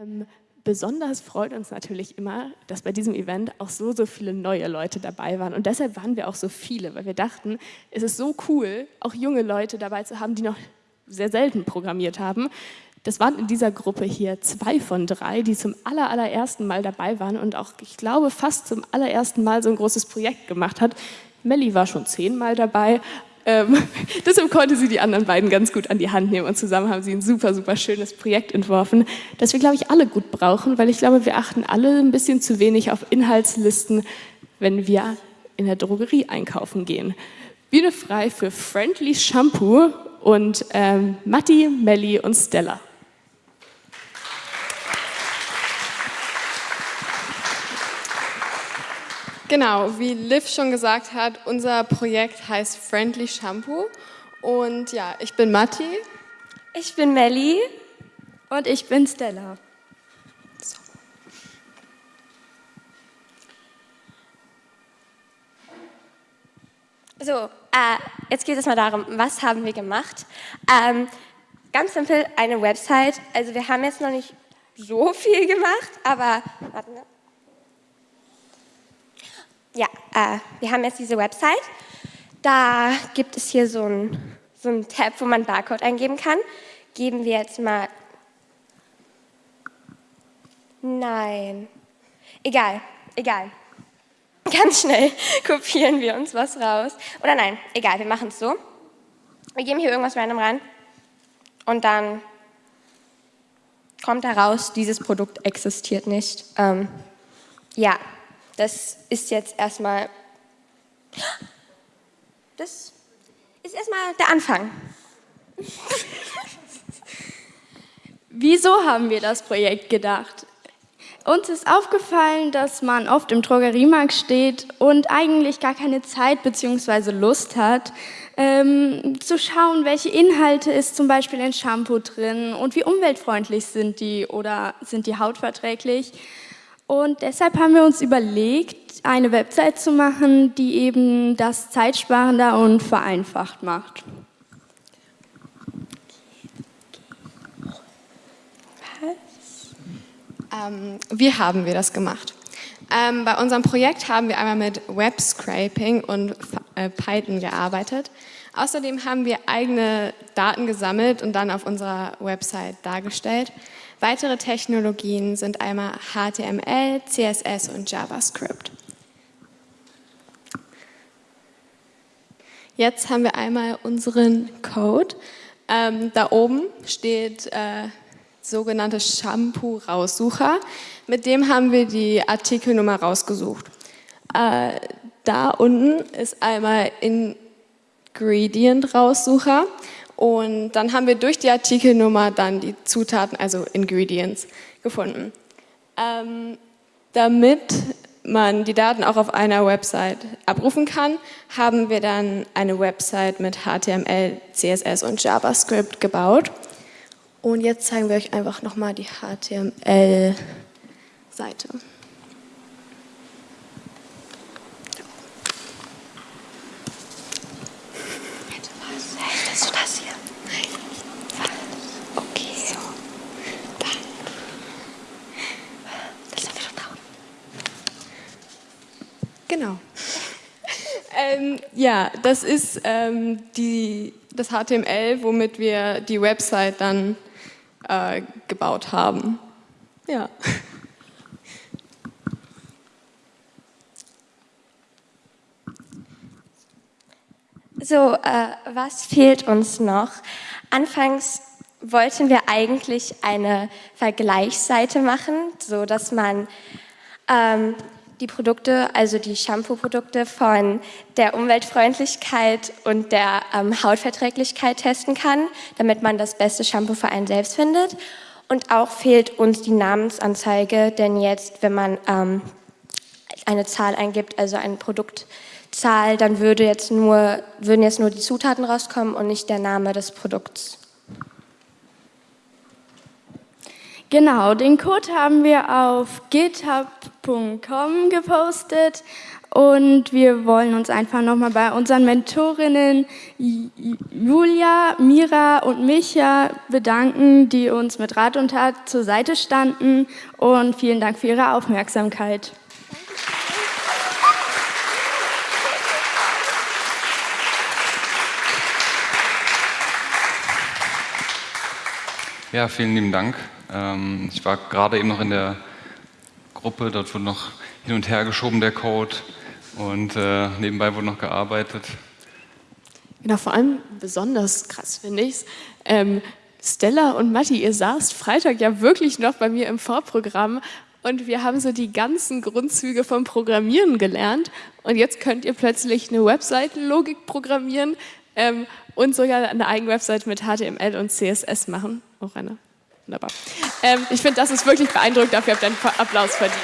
Ähm, besonders freut uns natürlich immer, dass bei diesem Event auch so, so viele neue Leute dabei waren. Und deshalb waren wir auch so viele, weil wir dachten, es ist so cool, auch junge Leute dabei zu haben, die noch sehr selten programmiert haben. Das waren in dieser Gruppe hier zwei von drei, die zum aller, allerersten Mal dabei waren und auch, ich glaube, fast zum allerersten Mal so ein großes Projekt gemacht hat. Melli war schon zehnmal dabei, ähm, deshalb konnte sie die anderen beiden ganz gut an die Hand nehmen und zusammen haben sie ein super, super schönes Projekt entworfen, das wir, glaube ich, alle gut brauchen, weil ich glaube, wir achten alle ein bisschen zu wenig auf Inhaltslisten, wenn wir in der Drogerie einkaufen gehen. Bühne frei für Friendly Shampoo und ähm, Matti, Melli und Stella. Genau, wie Liv schon gesagt hat, unser Projekt heißt Friendly Shampoo. Und ja, ich bin Matti. Ich bin Melli. Und ich bin Stella. So. So, äh, jetzt geht es mal darum, was haben wir gemacht? Ähm, ganz simpel, eine Website. Also wir haben jetzt noch nicht so viel gemacht, aber warte, ne? Ja, äh, wir haben jetzt diese Website. Da gibt es hier so ein, so ein Tab, wo man Barcode eingeben kann. Geben wir jetzt mal... Nein. Egal, egal. Ganz schnell kopieren wir uns was raus. Oder nein, egal, wir machen es so. Wir geben hier irgendwas random rein und dann kommt heraus, dieses Produkt existiert nicht. Ähm, ja, das ist jetzt erstmal, das ist erstmal der Anfang. Wieso haben wir das Projekt gedacht? Uns ist aufgefallen, dass man oft im Drogeriemarkt steht und eigentlich gar keine Zeit bzw. Lust hat, ähm, zu schauen, welche Inhalte ist zum Beispiel in Shampoo drin und wie umweltfreundlich sind die oder sind die hautverträglich. Und deshalb haben wir uns überlegt, eine Website zu machen, die eben das zeitsparender und vereinfacht macht. Ähm, wie haben wir das gemacht? Ähm, bei unserem Projekt haben wir einmal mit Web Scraping und äh, Python gearbeitet. Außerdem haben wir eigene Daten gesammelt und dann auf unserer Website dargestellt. Weitere Technologien sind einmal HTML, CSS und JavaScript. Jetzt haben wir einmal unseren Code. Ähm, da oben steht äh, sogenannte Shampoo-Raussucher. Mit dem haben wir die Artikelnummer rausgesucht. Äh, da unten ist einmal Ingredient-Raussucher. Und dann haben wir durch die Artikelnummer dann die Zutaten, also Ingredients, gefunden. Ähm, damit man die Daten auch auf einer Website abrufen kann, haben wir dann eine Website mit HTML, CSS und JavaScript gebaut. Und jetzt zeigen wir euch einfach nochmal die HTML-Seite. Genau. ähm, ja, das ist ähm, die, das HTML, womit wir die Website dann äh, gebaut haben. Ja. So, äh, was fehlt uns noch? Anfangs wollten wir eigentlich eine Vergleichsseite machen, so dass man ähm, die Produkte, also die Shampoo-Produkte von der Umweltfreundlichkeit und der ähm, Hautverträglichkeit testen kann, damit man das beste Shampoo für einen selbst findet. Und auch fehlt uns die Namensanzeige, denn jetzt, wenn man ähm, eine Zahl eingibt, also eine Produktzahl, dann würde jetzt nur, würden jetzt nur die Zutaten rauskommen und nicht der Name des Produkts. Genau, den Code haben wir auf github.com gepostet Und wir wollen uns einfach nochmal bei unseren Mentorinnen Julia, Mira und Micha bedanken, die uns mit Rat und Tat zur Seite standen. Und vielen Dank für Ihre Aufmerksamkeit. Ja, vielen lieben Dank. Ähm, ich war gerade eben noch in der Gruppe, dort wurde noch hin und her geschoben der Code und äh, nebenbei wurde noch gearbeitet. Genau, vor allem besonders krass finde ich es. Ähm, Stella und Matti, ihr saßt Freitag ja wirklich noch bei mir im Vorprogramm und wir haben so die ganzen Grundzüge vom Programmieren gelernt und jetzt könnt ihr plötzlich eine Webseitenlogik programmieren ähm, und sogar eine eigene Webseite mit HTML und CSS machen. Auch eine. Wunderbar. Ähm, ich finde, das ist wirklich beeindruckend, dafür habt ihr einen Applaus verdient.